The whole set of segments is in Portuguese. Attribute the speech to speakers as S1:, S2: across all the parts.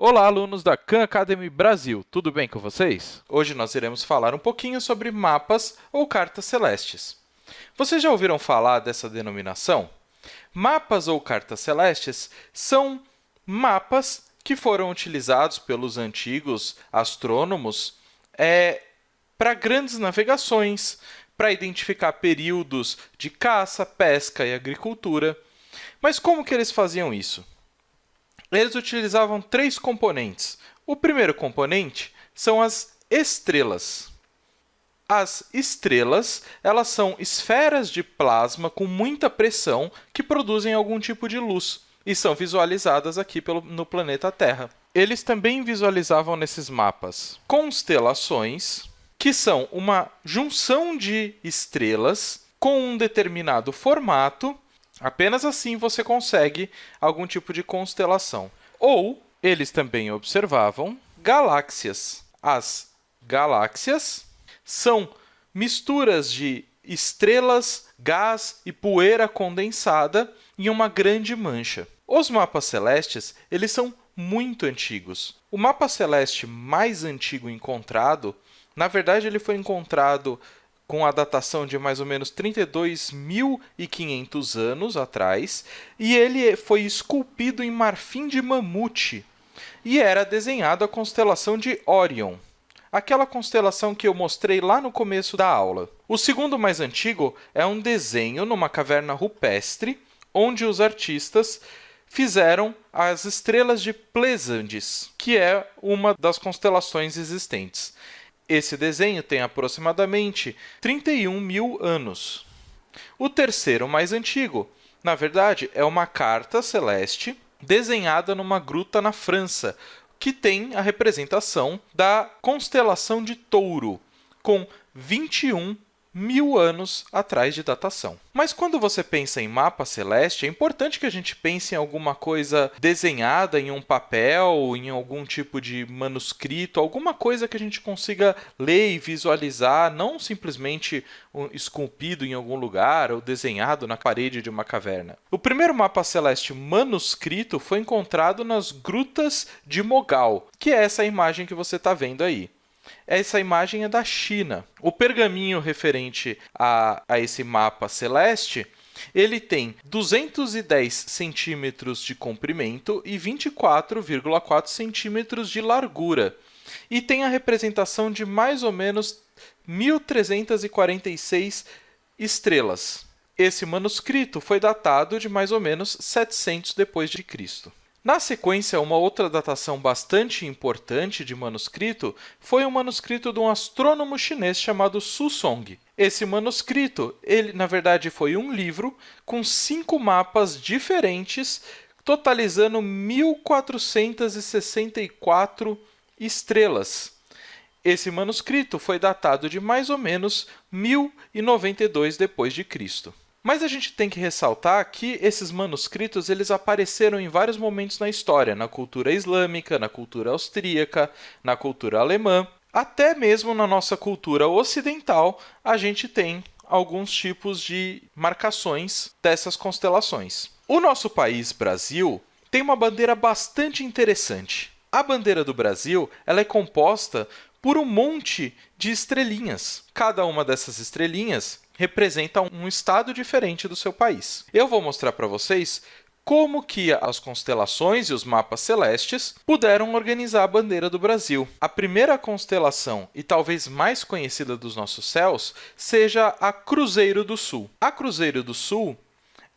S1: Olá, alunos da Khan Academy Brasil, tudo bem com vocês? Hoje nós iremos falar um pouquinho sobre mapas ou cartas celestes. Vocês já ouviram falar dessa denominação? Mapas ou cartas celestes são mapas que foram utilizados pelos antigos astrônomos é, para grandes navegações, para identificar períodos de caça, pesca e agricultura. Mas como que eles faziam isso? Eles utilizavam três componentes. O primeiro componente são as estrelas. As estrelas elas são esferas de plasma com muita pressão que produzem algum tipo de luz e são visualizadas aqui pelo, no planeta Terra. Eles também visualizavam nesses mapas constelações, que são uma junção de estrelas com um determinado formato Apenas assim você consegue algum tipo de constelação. Ou eles também observavam galáxias. As galáxias são misturas de estrelas, gás e poeira condensada em uma grande mancha. Os mapas celestes eles são muito antigos. O mapa celeste mais antigo encontrado, na verdade, ele foi encontrado com a datação de mais ou menos 32.500 anos atrás, e ele foi esculpido em marfim de mamute e era desenhado a constelação de Orion, aquela constelação que eu mostrei lá no começo da aula. O segundo mais antigo é um desenho numa caverna rupestre, onde os artistas fizeram as estrelas de Pleiades, que é uma das constelações existentes. Esse desenho tem aproximadamente 31 mil anos. O terceiro, mais antigo, na verdade, é uma carta celeste desenhada numa gruta na França, que tem a representação da constelação de Touro, com 21 mil anos atrás de datação. Mas quando você pensa em mapa celeste, é importante que a gente pense em alguma coisa desenhada em um papel, em algum tipo de manuscrito, alguma coisa que a gente consiga ler e visualizar, não simplesmente esculpido em algum lugar ou desenhado na parede de uma caverna. O primeiro mapa celeste manuscrito foi encontrado nas Grutas de Mogal, que é essa imagem que você está vendo aí. Essa imagem é da China. O pergaminho referente a, a esse mapa celeste ele tem 210 centímetros de comprimento e 24,4 centímetros de largura. E tem a representação de mais ou menos 1.346 estrelas. Esse manuscrito foi datado de mais ou menos 700 depois de Cristo. Na sequência, uma outra datação bastante importante de manuscrito foi um manuscrito de um astrônomo chinês chamado Su Song. Esse manuscrito, ele na verdade foi um livro com cinco mapas diferentes, totalizando 1464 estrelas. Esse manuscrito foi datado de mais ou menos 1092 depois de Cristo. Mas a gente tem que ressaltar que esses manuscritos eles apareceram em vários momentos na história, na cultura islâmica, na cultura austríaca, na cultura alemã, até mesmo na nossa cultura ocidental, a gente tem alguns tipos de marcações dessas constelações. O nosso país, Brasil, tem uma bandeira bastante interessante. A bandeira do Brasil ela é composta por um monte de estrelinhas. Cada uma dessas estrelinhas representa um estado diferente do seu país. Eu vou mostrar para vocês como que as constelações e os mapas celestes puderam organizar a bandeira do Brasil. A primeira constelação, e talvez mais conhecida dos nossos céus, seja a Cruzeiro do Sul. A Cruzeiro do Sul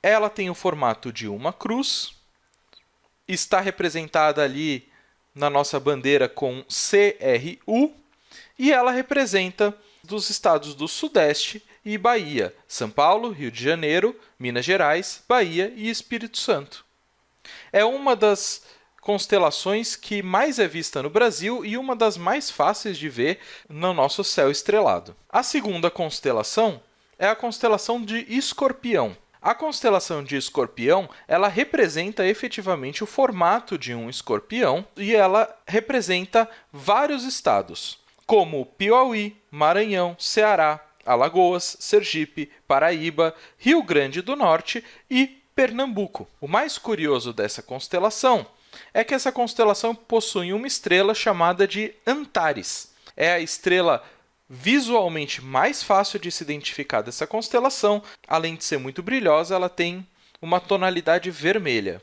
S1: ela tem o formato de uma cruz, está representada ali na nossa bandeira com CRU, e ela representa dos estados do Sudeste e Bahia, São Paulo, Rio de Janeiro, Minas Gerais, Bahia e Espírito Santo. É uma das constelações que mais é vista no Brasil e uma das mais fáceis de ver no nosso céu estrelado. A segunda constelação é a constelação de Escorpião. A constelação de Escorpião, ela representa efetivamente o formato de um escorpião e ela representa vários estados, como Piauí, Maranhão, Ceará, Alagoas, Sergipe, Paraíba, Rio Grande do Norte e Pernambuco. O mais curioso dessa constelação é que essa constelação possui uma estrela chamada de Antares. É a estrela visualmente mais fácil de se identificar dessa constelação. Além de ser muito brilhosa, ela tem uma tonalidade vermelha.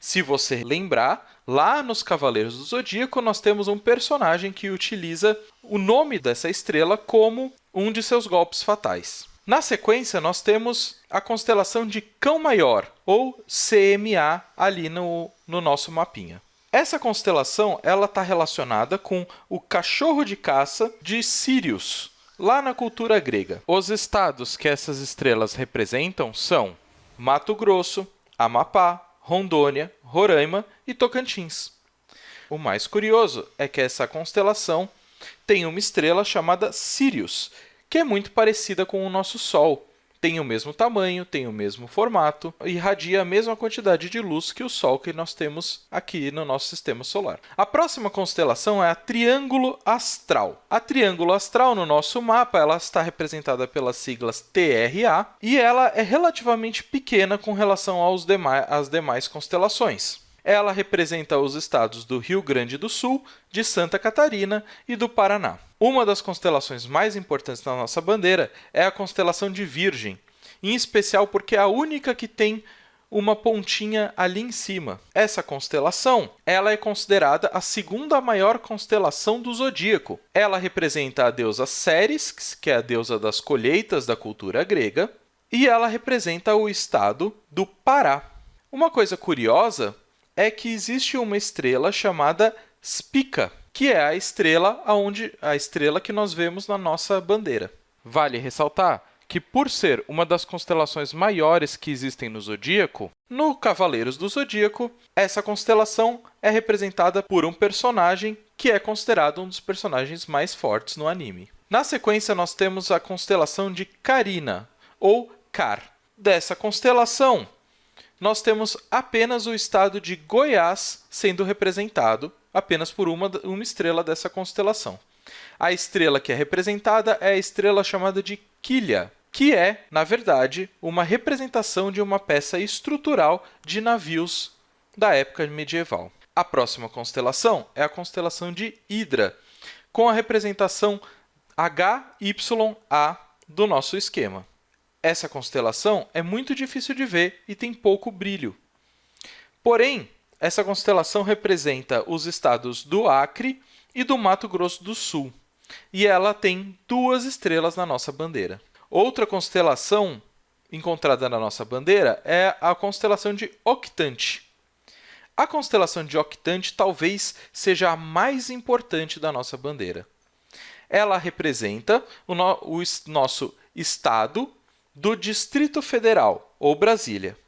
S1: Se você lembrar, lá nos Cavaleiros do Zodíaco, nós temos um personagem que utiliza o nome dessa estrela como um de seus golpes fatais. Na sequência, nós temos a constelação de Cão Maior, ou CMA, ali no, no nosso mapinha. Essa constelação está relacionada com o cachorro de caça de Sirius, lá na cultura grega. Os estados que essas estrelas representam são Mato Grosso, Amapá, Rondônia, Roraima e Tocantins. O mais curioso é que essa constelação tem uma estrela chamada Sirius, que é muito parecida com o nosso Sol. Tem o mesmo tamanho, tem o mesmo formato, irradia a mesma quantidade de luz que o Sol que nós temos aqui no nosso sistema solar. A próxima constelação é a Triângulo Astral. A Triângulo Astral, no nosso mapa, ela está representada pelas siglas TRA e ela é relativamente pequena com relação aos demais, às demais constelações. Ela representa os estados do Rio Grande do Sul, de Santa Catarina e do Paraná. Uma das constelações mais importantes da nossa bandeira é a constelação de Virgem, em especial porque é a única que tem uma pontinha ali em cima. Essa constelação ela é considerada a segunda maior constelação do zodíaco. Ela representa a deusa Ceres, que é a deusa das colheitas da cultura grega, e ela representa o estado do Pará. Uma coisa curiosa é que existe uma estrela chamada Spica, que é a estrela aonde a estrela que nós vemos na nossa bandeira. Vale ressaltar que por ser uma das constelações maiores que existem no zodíaco, no Cavaleiros do Zodíaco, essa constelação é representada por um personagem que é considerado um dos personagens mais fortes no anime. Na sequência, nós temos a constelação de Carina, ou Car. Dessa constelação, nós temos apenas o estado de Goiás sendo representado apenas por uma, uma estrela dessa constelação. A estrela que é representada é a estrela chamada de Quilha, que é, na verdade, uma representação de uma peça estrutural de navios da época medieval. A próxima constelação é a constelação de Hidra, com a representação HYA do nosso esquema. Essa constelação é muito difícil de ver e tem pouco brilho. Porém, essa constelação representa os estados do Acre e do Mato Grosso do Sul, e ela tem duas estrelas na nossa bandeira. Outra constelação encontrada na nossa bandeira é a constelação de Octante. A constelação de Octante talvez seja a mais importante da nossa bandeira. Ela representa o, no o nosso estado do Distrito Federal, ou Brasília.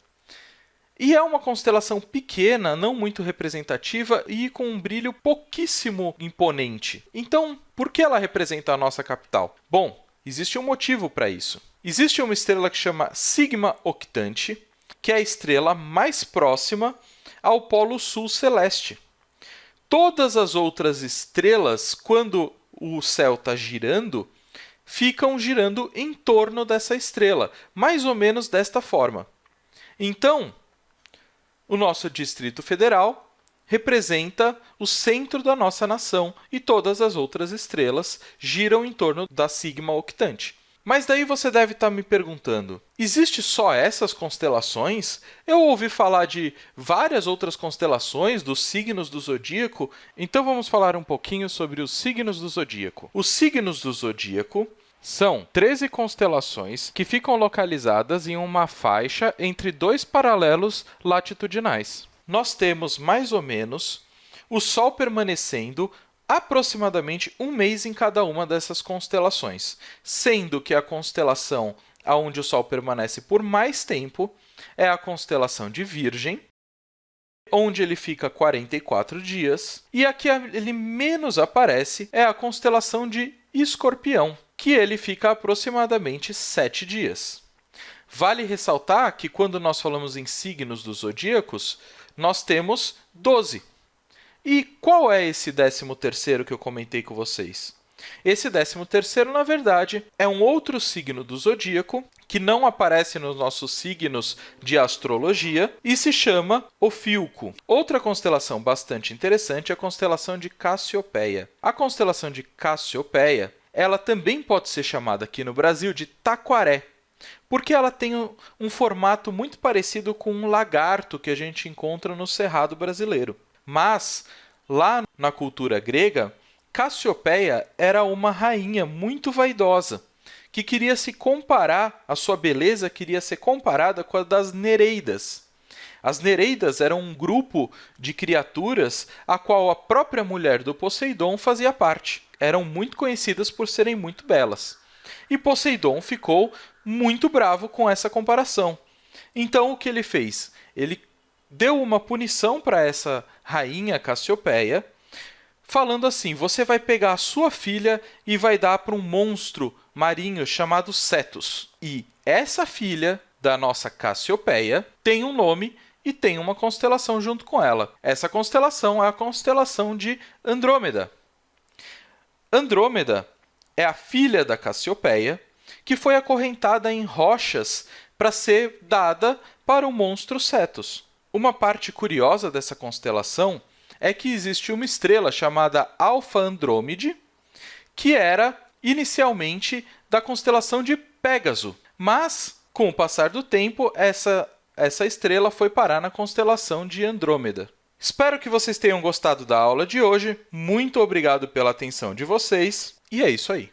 S1: E é uma constelação pequena, não muito representativa e com um brilho pouquíssimo imponente. Então, por que ela representa a nossa capital? Bom, existe um motivo para isso. Existe uma estrela que chama Sigma Octante, que é a estrela mais próxima ao Polo Sul Celeste. Todas as outras estrelas, quando o céu está girando, ficam girando em torno dessa estrela, mais ou menos desta forma. Então, o nosso Distrito Federal representa o centro da nossa nação e todas as outras estrelas giram em torno da sigma octante. Mas daí você deve estar me perguntando, existe só essas constelações? Eu ouvi falar de várias outras constelações dos signos do zodíaco, então vamos falar um pouquinho sobre os signos do zodíaco. Os signos do zodíaco são 13 constelações que ficam localizadas em uma faixa entre dois paralelos latitudinais. Nós temos, mais ou menos, o Sol permanecendo aproximadamente um mês em cada uma dessas constelações, sendo que a constelação onde o Sol permanece por mais tempo é a constelação de Virgem, onde ele fica 44 dias, e a que ele menos aparece é a constelação de Escorpião, que ele fica aproximadamente sete dias. Vale ressaltar que, quando nós falamos em signos dos zodíacos, nós temos 12. E qual é esse décimo terceiro que eu comentei com vocês? Esse décimo terceiro, na verdade, é um outro signo do zodíaco que não aparece nos nossos signos de astrologia e se chama Ofilco. Outra constelação bastante interessante é a constelação de Cassiopeia. A constelação de Cassiopeia ela também pode ser chamada aqui no Brasil de taquaré, porque ela tem um formato muito parecido com um lagarto que a gente encontra no cerrado brasileiro. Mas, lá na cultura grega, Cassiopeia era uma rainha muito vaidosa, que queria se comparar, a sua beleza queria ser comparada com a das Nereidas. As Nereidas eram um grupo de criaturas a qual a própria mulher do Poseidon fazia parte. Eram muito conhecidas por serem muito belas. E Poseidon ficou muito bravo com essa comparação. Então, o que ele fez? Ele deu uma punição para essa rainha Cassiopeia, falando assim: você vai pegar a sua filha e vai dar para um monstro marinho chamado Cetus. E essa filha da nossa Cassiopeia tem um nome e tem uma constelação junto com ela. Essa constelação é a constelação de Andrômeda. Andrômeda é a filha da Cassiopeia, que foi acorrentada em rochas para ser dada para o monstro Cetus. Uma parte curiosa dessa constelação é que existe uma estrela chamada Alfa Andrômede, que era inicialmente da constelação de Pégaso, mas com o passar do tempo, essa, essa estrela foi parar na constelação de Andrômeda. Espero que vocês tenham gostado da aula de hoje. Muito obrigado pela atenção de vocês e é isso aí.